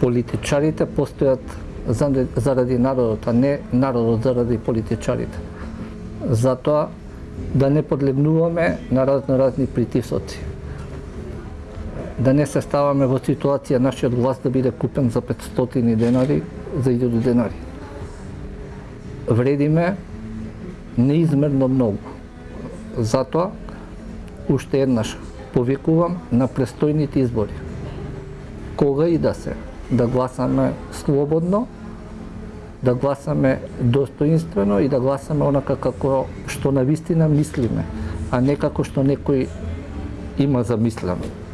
Политичарите постојат заради народот, а не народот заради политичарите. Затоа да не подлегнуваме на разно разни притисоци. Да не се ставаме во ситуација нашиот глас да биде купен за 500 денари, за 1000 денари. Вредиме неизмерно многу. Затоа, уште еднаш, повикувам на престојните избори. Кога и да се, да гласаме слободно, да гласаме достоинствено и да гласаме онака како што на вистина мислиме, а не како што некој има замислено.